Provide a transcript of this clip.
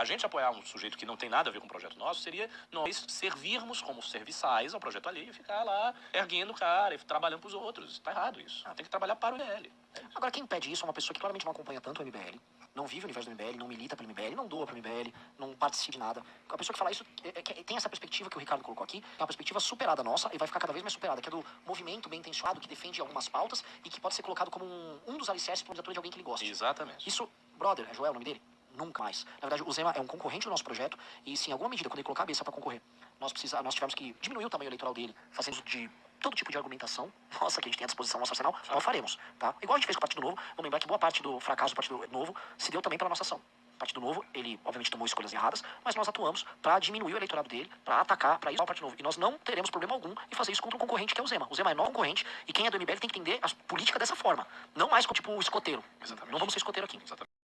A gente apoiar um sujeito que não tem nada a ver com o projeto nosso seria nós servirmos como serviçais ao projeto alheio e ficar lá erguendo o cara e trabalhando pros outros. Tá errado isso. Tem que trabalhar para o MBL. Agora, quem pede isso é uma pessoa que claramente não acompanha tanto o MBL, não vive o universo do MBL, não milita pelo MBL, não doa pro MBL, não participa de nada. A pessoa que fala isso é- é tem essa perspectiva que o Ricardo colocou aqui, que é uma perspectiva superada nossa e vai ficar cada vez mais superada, que é do movimento bem intencionado que defende algumas pautas e que pode ser colocado como um, um dos alicerces para de alguém que ele gosta. Exatamente. Isso, brother, é Joel o nome dele? Nunca mais. Na verdade, o Zema é um concorrente do nosso projeto e, se em alguma medida, quando ele colocar a cabeça para concorrer, nós, precisa, nós tivemos que diminuir o tamanho eleitoral dele, fazendo uso de todo tipo de argumentação, nossa, que a gente tem à disposição no nosso arsenal, nós faremos, tá? Igual a gente fez com o Partido Novo, vamos lembrar que boa parte do fracasso do Partido Novo se deu também pela nossa ação. O Partido Novo, ele obviamente tomou escolhas erradas, mas nós atuamos para diminuir o eleitorado dele, para atacar, para isso o Partido Novo. E nós não teremos problema algum em fazer isso contra um concorrente que é o Zema. O Zema é nosso concorrente e quem é do MBL tem que entender a política dessa forma. Não mais como tipo o escoteiro. Exatamente. Não vamos ser escoteiro aqui. Exatamente.